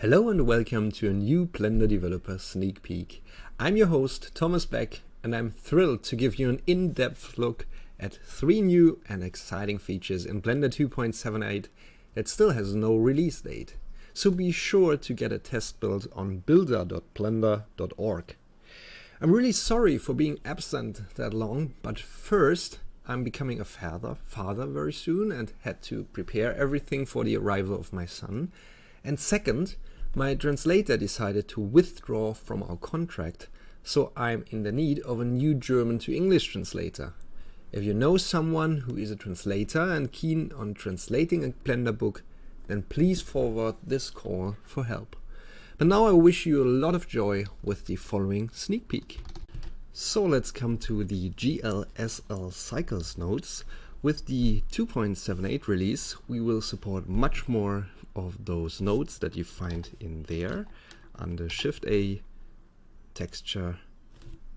Hello and welcome to a new Blender Developer Sneak Peek. I'm your host Thomas Beck and I'm thrilled to give you an in-depth look at three new and exciting features in Blender 2.78 that still has no release date. So be sure to get a test build on builder.blender.org. I'm really sorry for being absent that long, but first I'm becoming a father, father very soon and had to prepare everything for the arrival of my son. And second, my translator decided to withdraw from our contract, so I'm in the need of a new German to English translator. If you know someone who is a translator and keen on translating a Blender book, then please forward this call for help. But now I wish you a lot of joy with the following sneak peek. So let's come to the GLSL Cycles nodes. With the 2.78 release, we will support much more of those nodes that you find in there under Shift A, texture,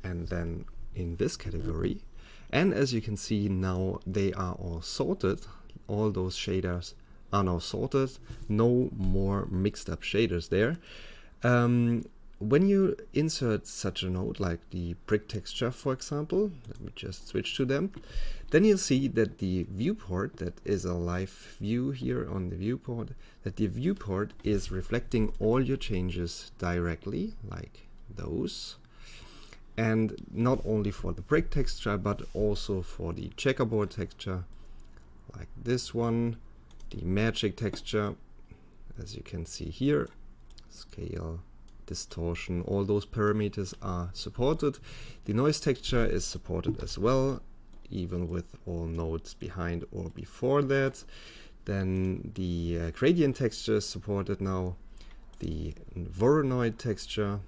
and then in this category. And as you can see now, they are all sorted. All those shaders are now sorted. No more mixed up shaders there. Um, when you insert such a node like the brick texture, for example, let me just switch to them, then you'll see that the viewport, that is a live view here on the viewport, that the viewport is reflecting all your changes directly, like those. And not only for the brick texture, but also for the checkerboard texture, like this one, the magic texture, as you can see here, scale distortion, all those parameters are supported. The noise texture is supported as well, even with all nodes behind or before that. Then the uh, gradient texture is supported now, the Voronoi texture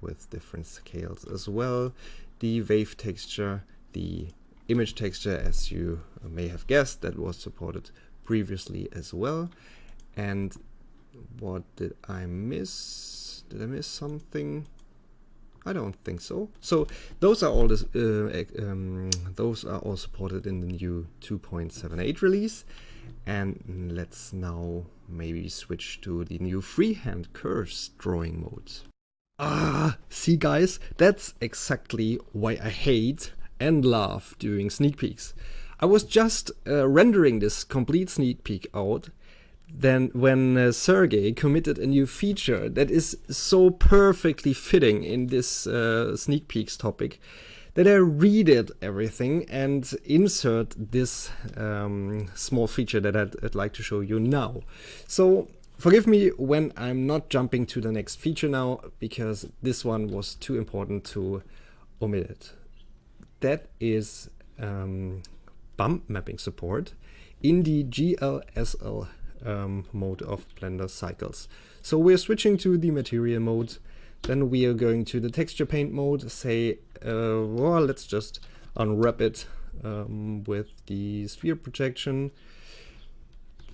with different scales as well, the wave texture, the image texture as you may have guessed that was supported previously as well. And what did I miss? Did I miss something? I don't think so. So those are all this, uh, um, those are all supported in the new 2.78 release. And let's now maybe switch to the new freehand curves drawing mode. Ah, see guys, that's exactly why I hate and love doing sneak peeks. I was just uh, rendering this complete sneak peek out then when uh, Sergey committed a new feature that is so perfectly fitting in this uh, sneak peeks topic that I redid everything and insert this um, small feature that I'd, I'd like to show you now. So forgive me when I'm not jumping to the next feature now because this one was too important to omit it. That is um, bump mapping support in the GLSL um, mode of Blender cycles. So we're switching to the material mode. Then we are going to the texture paint mode. Say, uh, well, let's just unwrap it um, with the sphere projection.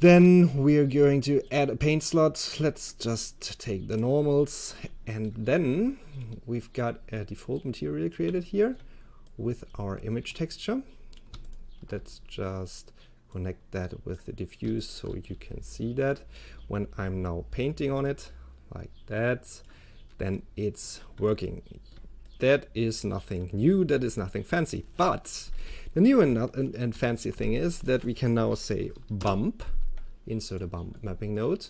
Then we're going to add a paint slot. Let's just take the normals. And then we've got a default material created here with our image texture. Let's just connect that with the diffuse so you can see that. When I'm now painting on it like that then it's working. That is nothing new that is nothing fancy but the new and, and, and fancy thing is that we can now say bump insert a bump mapping node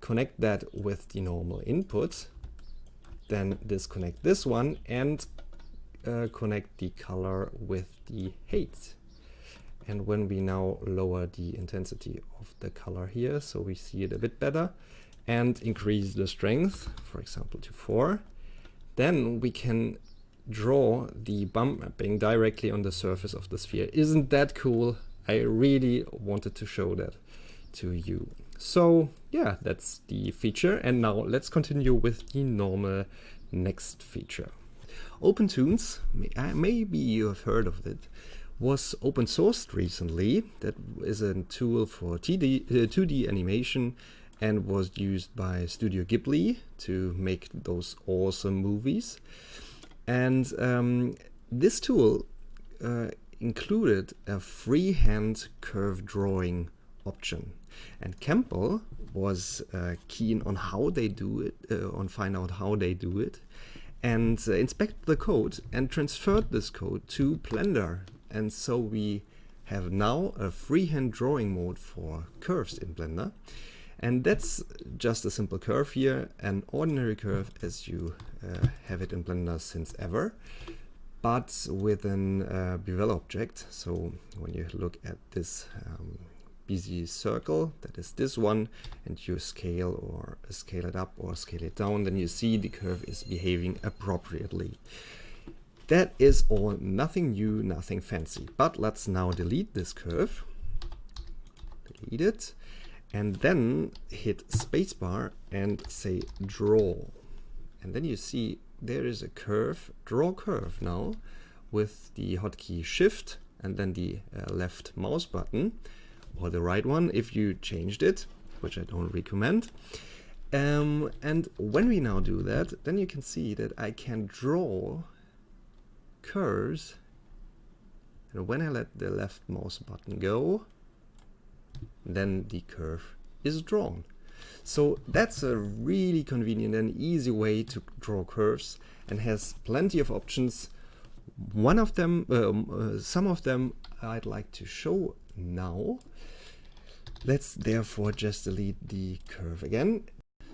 connect that with the normal input then disconnect this one and uh, connect the color with the height and when we now lower the intensity of the color here, so we see it a bit better, and increase the strength, for example, to 4, then we can draw the bump mapping directly on the surface of the sphere. Isn't that cool? I really wanted to show that to you. So yeah, that's the feature. And now let's continue with the normal next feature. OpenToonz, maybe you have heard of it, was open sourced recently. That is a tool for TD, uh, 2D animation and was used by Studio Ghibli to make those awesome movies. And um, this tool uh, included a freehand curve drawing option. And Campbell was uh, keen on how they do it, uh, on find out how they do it, and uh, inspect the code and transferred this code to Blender. And so we have now a freehand drawing mode for curves in Blender. And that's just a simple curve here, an ordinary curve as you uh, have it in Blender since ever, but with an uh, bevel object. So when you look at this um, Bezier circle, that is this one, and you scale or scale it up or scale it down, then you see the curve is behaving appropriately. That is all nothing new, nothing fancy. But let's now delete this curve. Delete it. And then hit spacebar and say draw. And then you see there is a curve, draw curve now with the hotkey shift and then the uh, left mouse button or the right one if you changed it, which I don't recommend. Um, and when we now do that, then you can see that I can draw curves. And when I let the left mouse button go, then the curve is drawn. So that's a really convenient and easy way to draw curves and has plenty of options. One of them, um, uh, some of them I'd like to show now. Let's therefore just delete the curve again.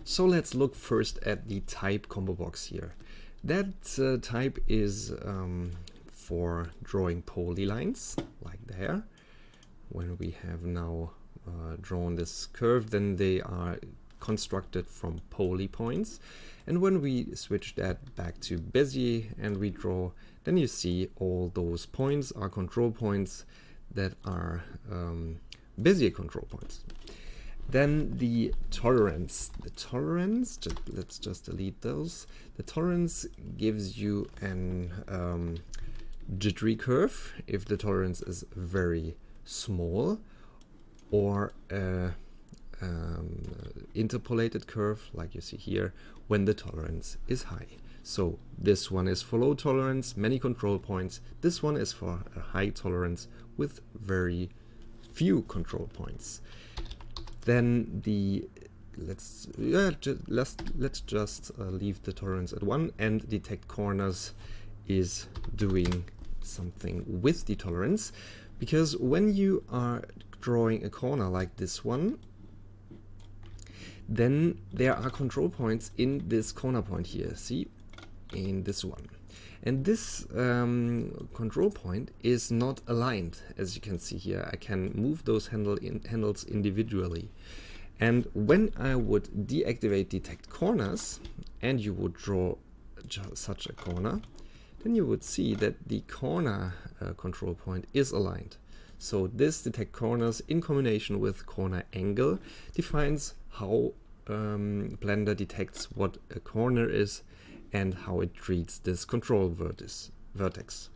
So let's look first at the type combo box here. That uh, type is um, for drawing polylines, like there. When we have now uh, drawn this curve, then they are constructed from poly points. And when we switch that back to Bezier and we draw, then you see all those points are control points that are um, Bezier control points. Then the tolerance. The tolerance, just, let's just delete those. The tolerance gives you an um, jittery curve if the tolerance is very small or a um, interpolated curve like you see here when the tolerance is high. So this one is for low tolerance, many control points. This one is for a high tolerance with very few control points. Then the let's yeah just, let's let's just uh, leave the tolerance at one and detect corners is doing something with the tolerance. Because when you are drawing a corner like this one then there are control points in this corner point here. See? In this one and this um, control point is not aligned, as you can see here. I can move those handle in handles individually. And when I would deactivate detect corners, and you would draw such a corner, then you would see that the corner uh, control point is aligned. So this detect corners in combination with corner angle defines how um, Blender detects what a corner is and how it treats this control vertex. vertex.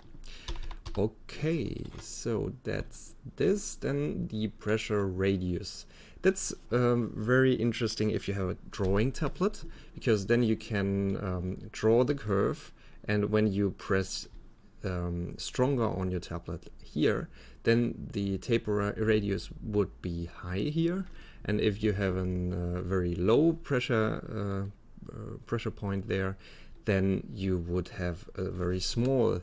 Okay, so that's this. Then the pressure radius. That's um, very interesting if you have a drawing tablet, because then you can um, draw the curve, and when you press um, stronger on your tablet here, then the taper radius would be high here. And if you have a uh, very low pressure uh, uh, pressure point there, then you would have a very small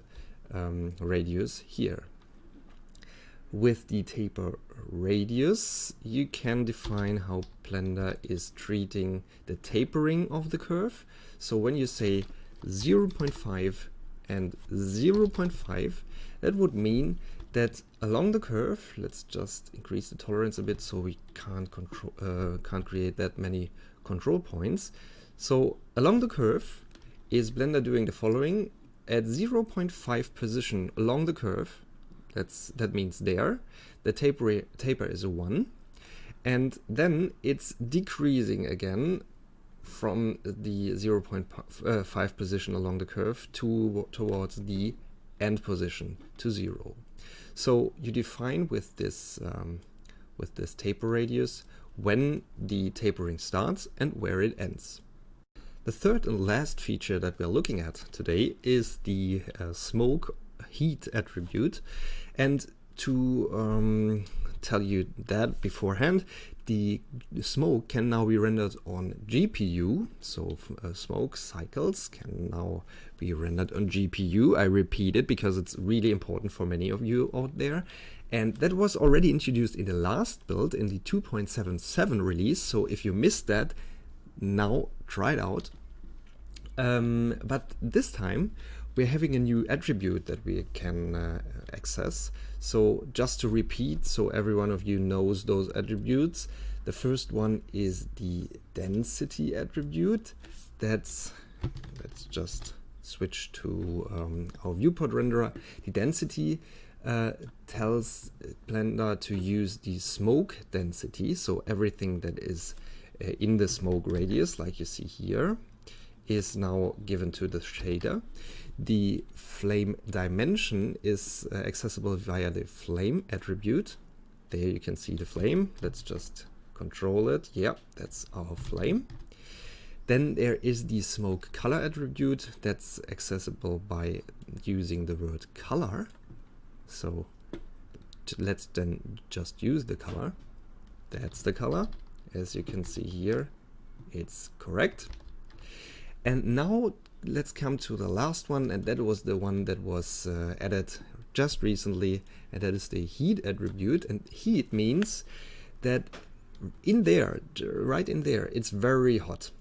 um, radius here. With the taper radius, you can define how Blender is treating the tapering of the curve. So when you say 0.5 and 0.5, that would mean that along the curve, let's just increase the tolerance a bit so we can't control, uh, can't create that many control points. So along the curve, is Blender doing the following. At 0.5 position along the curve, that's that means there, the taper, taper is a 1. And then it's decreasing again from the 0.5 position along the curve to towards the end position to 0. So you define with this um, with this taper radius when the tapering starts and where it ends. The third and last feature that we're looking at today is the uh, smoke heat attribute. And to um, tell you that beforehand, the smoke can now be rendered on GPU. So uh, smoke cycles can now be rendered on GPU. I repeat it because it's really important for many of you out there. And that was already introduced in the last build in the 2.77 release. So if you missed that, now it out. Um, but this time we're having a new attribute that we can uh, access. So just to repeat, so every one of you knows those attributes. The first one is the density attribute. That's, let's just switch to um, our viewport renderer. The density uh, tells Blender to use the smoke density. So everything that is uh, in the smoke radius, like you see here, is now given to the shader. The flame dimension is uh, accessible via the flame attribute. There you can see the flame. Let's just control it. Yeah, that's our flame. Then there is the smoke color attribute that's accessible by using the word color. So let's then just use the color. That's the color. As you can see here, it's correct. And now let's come to the last one, and that was the one that was uh, added just recently, and that is the heat attribute. And heat means that in there, right in there, it's very hot.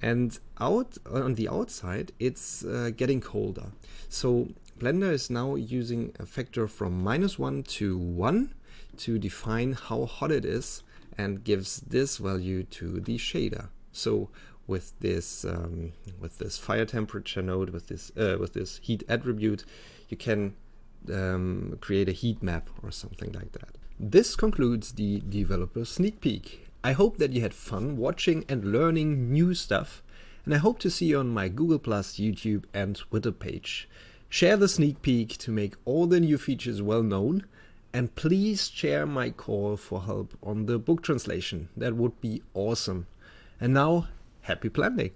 And out on the outside, it's uh, getting colder. So Blender is now using a factor from minus 1 to 1 to define how hot it is and gives this value to the shader. So with this um, with this fire temperature node with this uh, with this heat attribute you can um, create a heat map or something like that. This concludes the developer sneak peek. I hope that you had fun watching and learning new stuff and I hope to see you on my Google+, YouTube and Twitter page. Share the sneak peek to make all the new features well known and please share my call for help on the book translation. That would be awesome. And now Happy planning!